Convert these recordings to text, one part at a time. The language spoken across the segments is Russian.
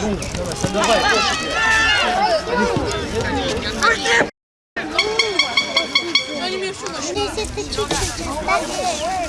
Если ты чуть-чуть оставишь.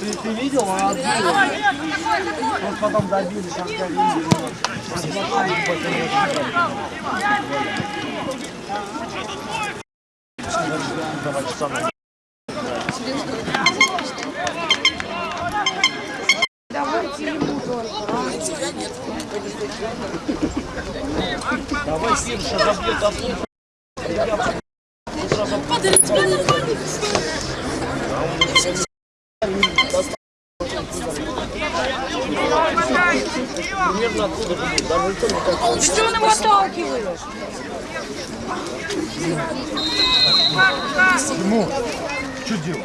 Ты, ты видел, отбил. Он потом добили, там как видели. Два часа на Давай, Симша, забьет оттуда. Примерно оттуда будет. Даже никто не так. Что нам отталкиваешь? Что делать?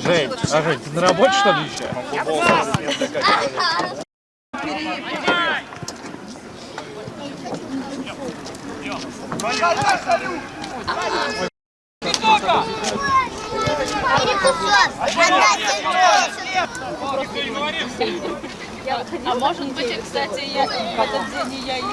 Жень, а Жень, ты на работе что ли еще? Перекусок. А может быть, кстати, я в этот день я есть.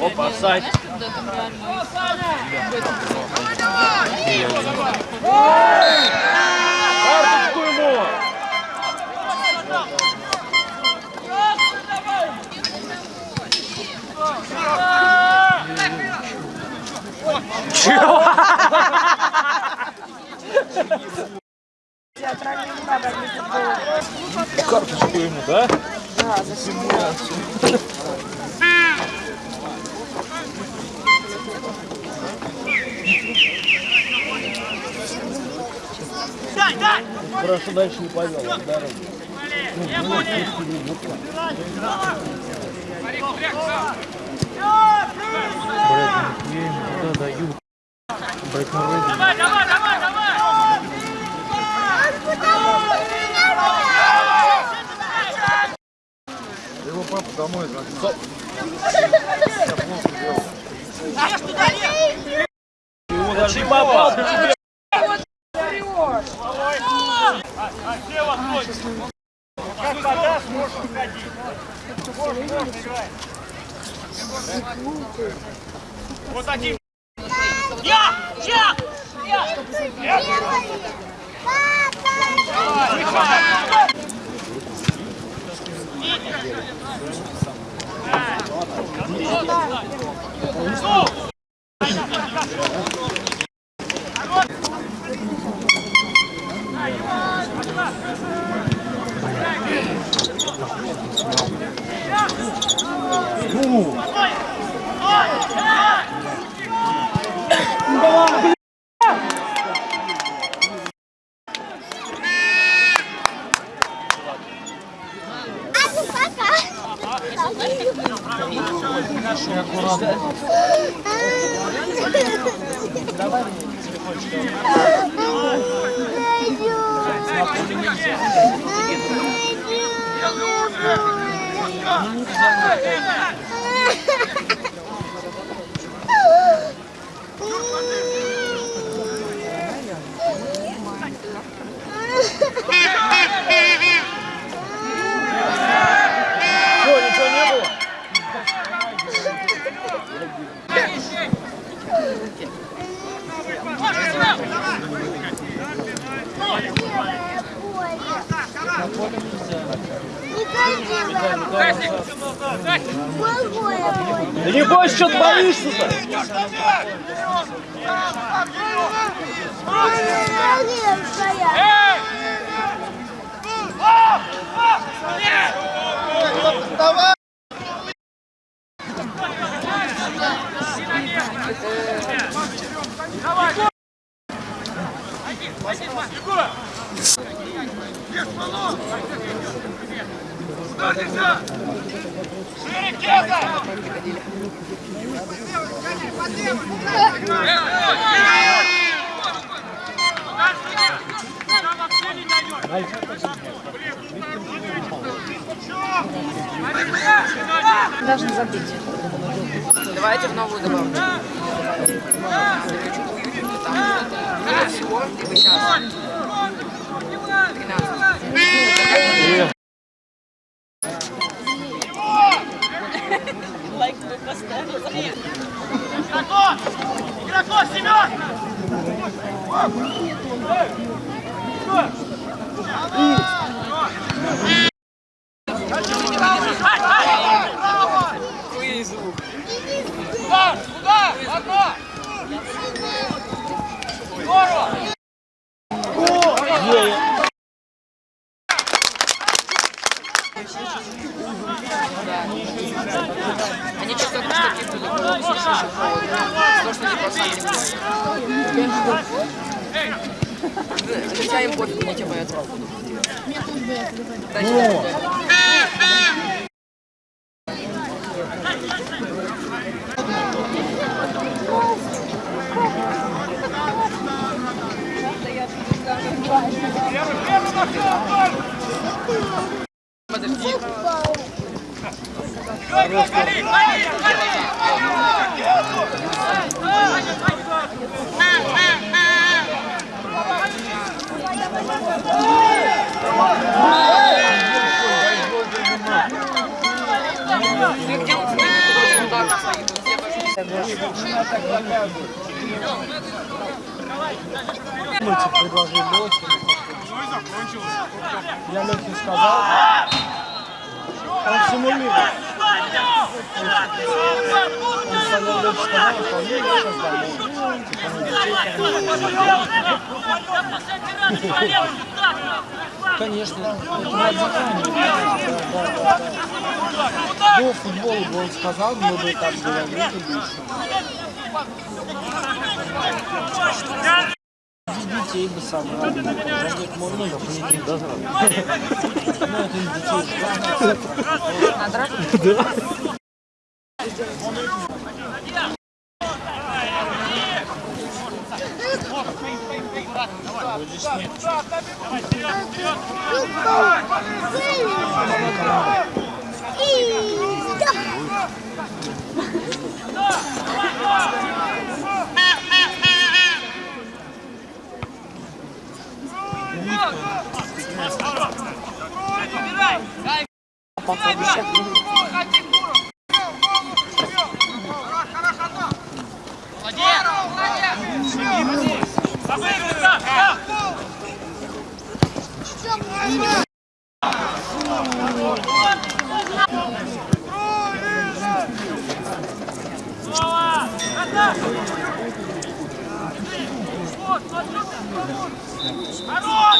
Опа, сайт. Карточку Чего? Карточку ему, да? Хорошо дальше не повел. Дорогу. Куда дают? Брать на рыбу. Его папа домой загнал. Его даже не попал. Как подаст, можешь уходить. Можешь, можешь играть. Вот один. Я! Я! А ну пока. Что, ничего не было? Да не бойся, что ты боишься-то? Должны забить. Давайте в новую добавку. Им пофиг, не те боятся. Дальше, дальше. Везде пошли. Мальчик предложил Лехе. Я Лехе сказал. Он симулирует. Он Саня сказал, что они сейчас домой. Конечно, это радикально. Да, да, да. До футбола бы он сказал, мы бы так говорили больше. Детей бы собрали, за них можно запретить. Ну, это детей Come on, come on. Хорош!